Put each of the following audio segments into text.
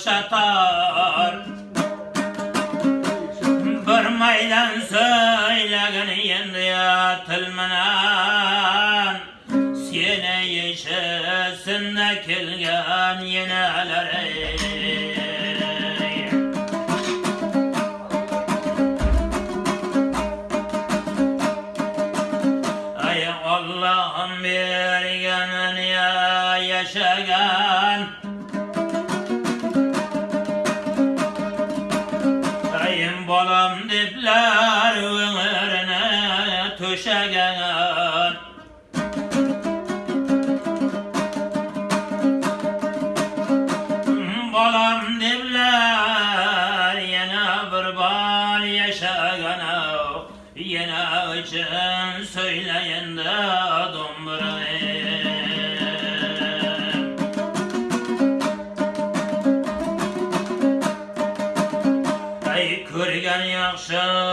okşaysan kuş atar Bir maydan söylegin yendi ya tilmenen Sene yeşesinde kelgen yeneler ey balam dipler Hashem.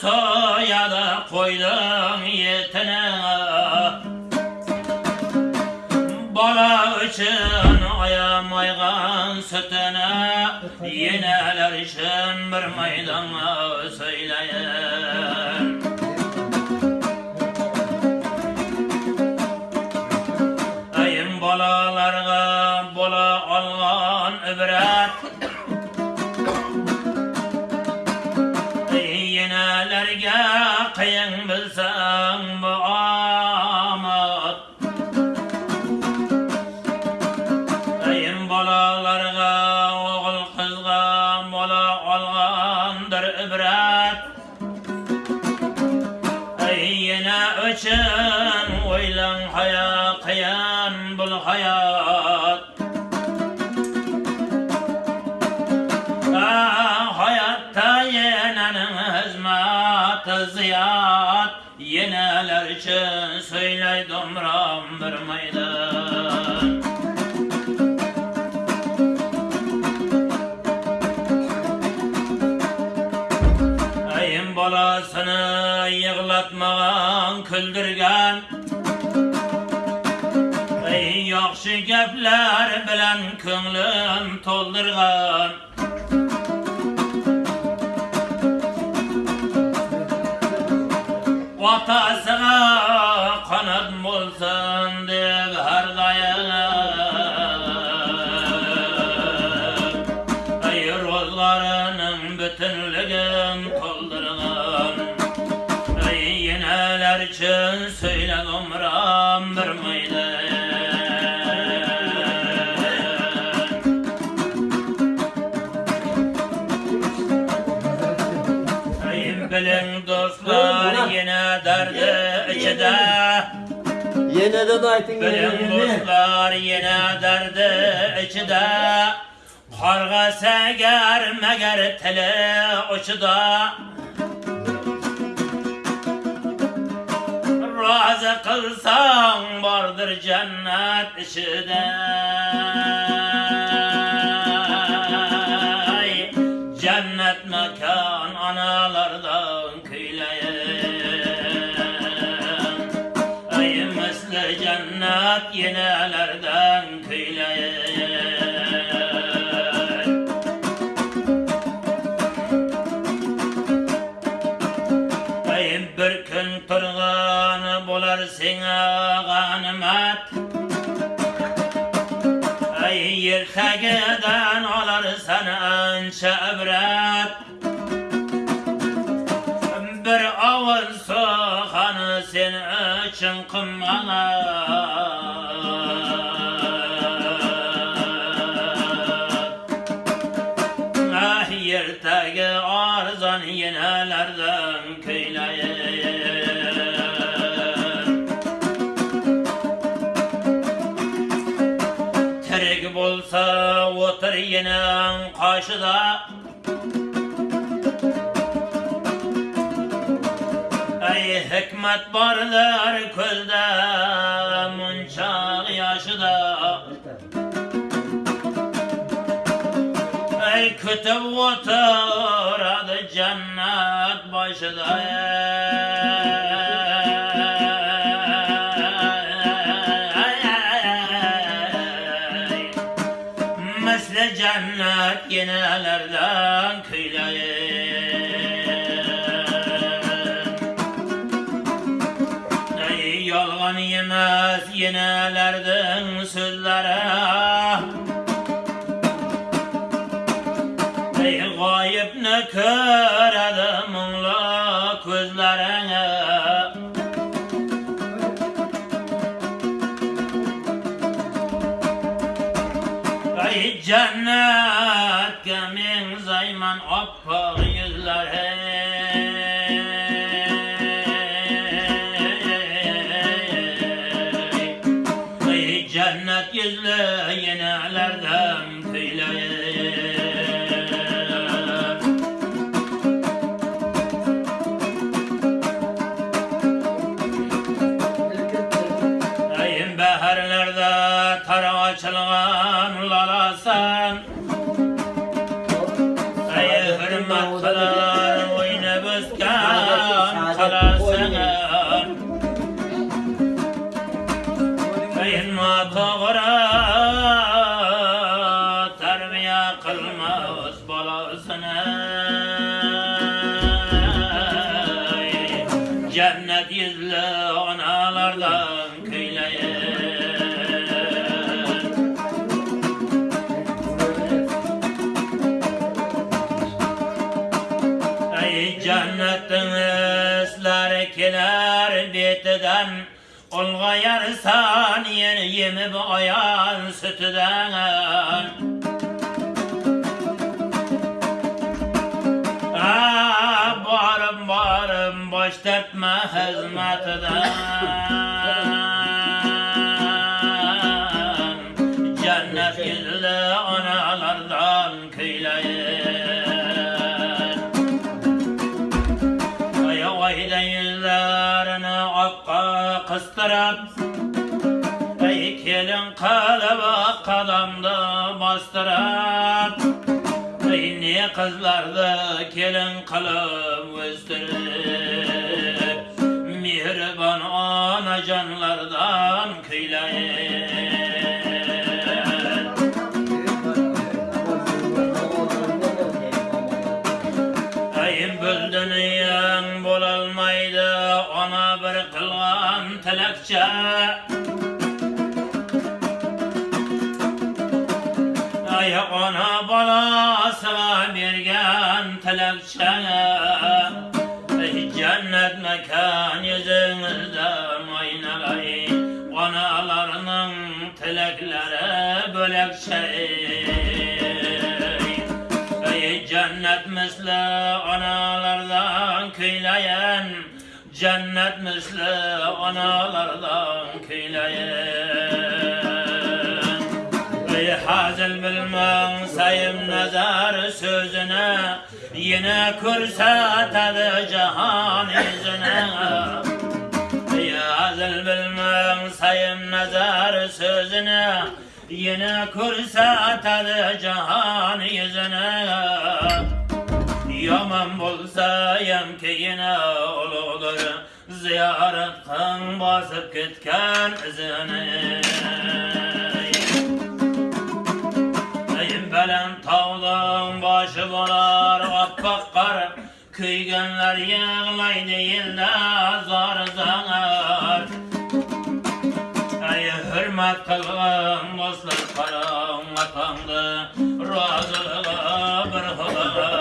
Soyadı koydum yetine Bala için ayamaygan sütüne Yineler için bir maydana söyleyin birga qiyin bilsam bu hizmeti ziyat Yeneler için söyley domram bir meydan Ayın balasını yığlatmağın küldürgen Ey yaxşı gepler bilen könglim toldurgan O ataque. Yeniden aytın yeniden. dostlar yine derdi içide Qarğa səgər məgər tili uçuda Razı qılsan vardır cennet içide köyleyin Ay bir gün turgan bolar sena ganimet Ay yertagiden alar sana ancha ibrat Kadriye'nin karşıda Ey hikmet barlar közde Munçak yaşıda Ey kütüb oturadı cennet başıda ey. Ey gayip ne köredi mungla közlerine Ey cennet gemin zayman yüzler Ey cennet yüzlü yenelerden kıylayır Yeni yemip ayan sütüden. Ah, Barım barım boş tepme hizmetinden Cennet yüzlü analardan kıylayır Aya ayda yüzlerini kıstırıp kadamda bastırıp Ey ne kızlardı kelin kılıp östürüp Mihriban ana canlardan kıylayın Ayın böldünüyen bolalmaydı ona bir kılgan tilekçe tilekçe Ey cennet mekan yüzünüzden oynagay Analarının tilekleri bölekçe Ey cennet misli analardan kıylayan Cennet misli analardan kıylayan Ey hazil bilmem sayım nazar sözüne Yine kürsatadı cihan yüzüne. Ey hazil bilmem sayım nazar sözüne. Yine kürsatadı cihan yüzüne. Yaman bolsa yam ki yine oludur Ziyaret kan basıp gitken izini Eyim belen tağdan başı bolar Appak kar Kıygenler yığlaydı yılda zar zar Ey hürmet kılgın dostlar karam atandı Razılığa bir huda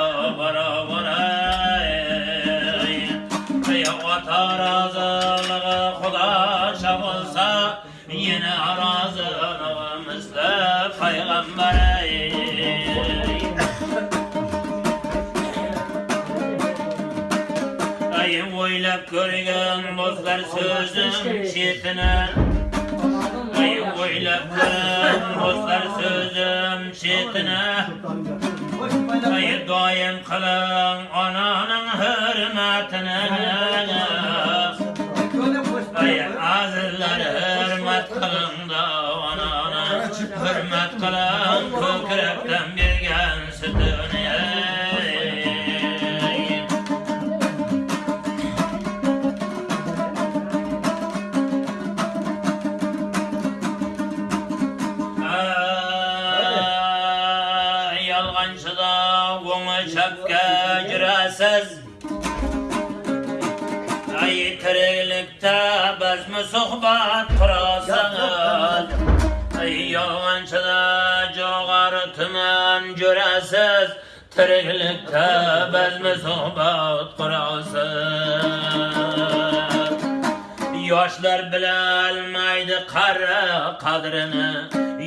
sözüm şetine Ay görgen dostlar sözüm şetine Ay doyum kılın ananın hürmetine. Ay azizler hürmet kılın da anana Hürmet kılın. Kökrekten çöpke giresiz Ay tiriklikte biz mi sohbat kurasız Ay yalgancıda joğarı tümen göresiz Tiriklikte biz mi sohbat kurasız Yoshlar bilolmaydi qari qadrini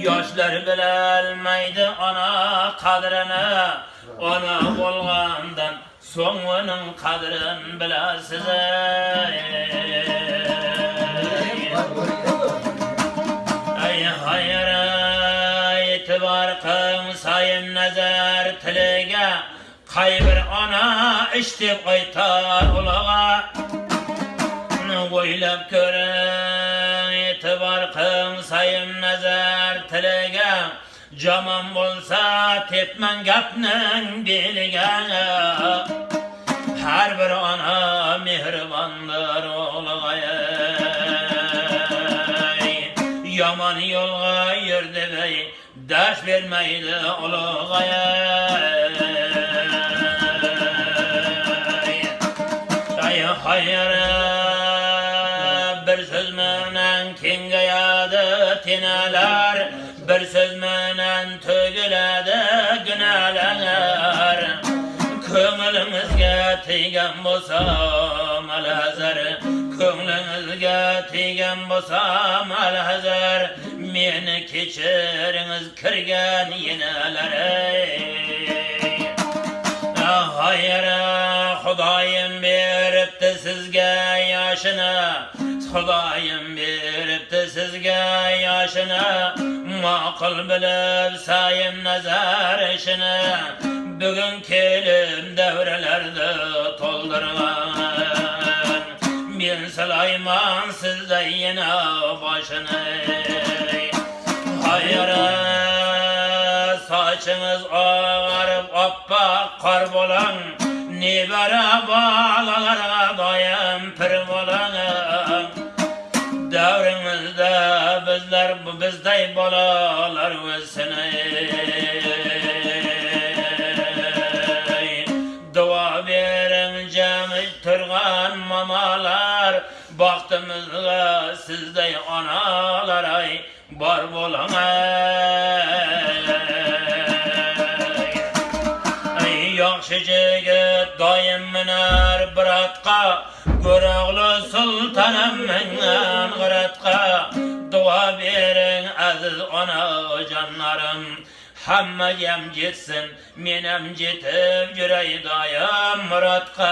Yoshlar bilolmaydi ona qadrini Ona bo'lgandan so'ng uning qadrin bilasiz Ay hayır e'tibor qilng sayim nazar tiliga Qay bir ona deb aytar ulaga o'ylab ko'ring e'tibor qiling sayim nazar tiliga jomon bo'lsa tepman gapning beliga har bir ona mehribondir ulg'ay yomon yo'lga yurdi dash bermaydi ulg'ay Ay hayır bir söz menen kengayadi tinalar bir söz tegan bo'lsa malhazar ko'nglimizga tegan bo'lsa malhazar meni kechiringiz kirgan yinalar ah, Hayır Xudoyim beribdi sizga yoshini Xudoyim beribdi sizga yoshini ma'qul bilib sayim nazar ishini bugun kelib davralarda to'ldirgan men Sulaymon sizda yana boshini Hayır saçınız ağarıp oppoq qor bo'lang nebara bolalarga doim pir bo'lang davringizda bizlar bizday bolalar o'ssin duo baxtimizga sizday onalar ay bor bo'lang ay yaxshi jigit doim minar biratqa Go'roqli sultanam mingan g'iratqa duo bering aziz onajonlarim hamma yam jetsin menam jetib yuray doim murodqa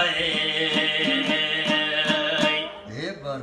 var.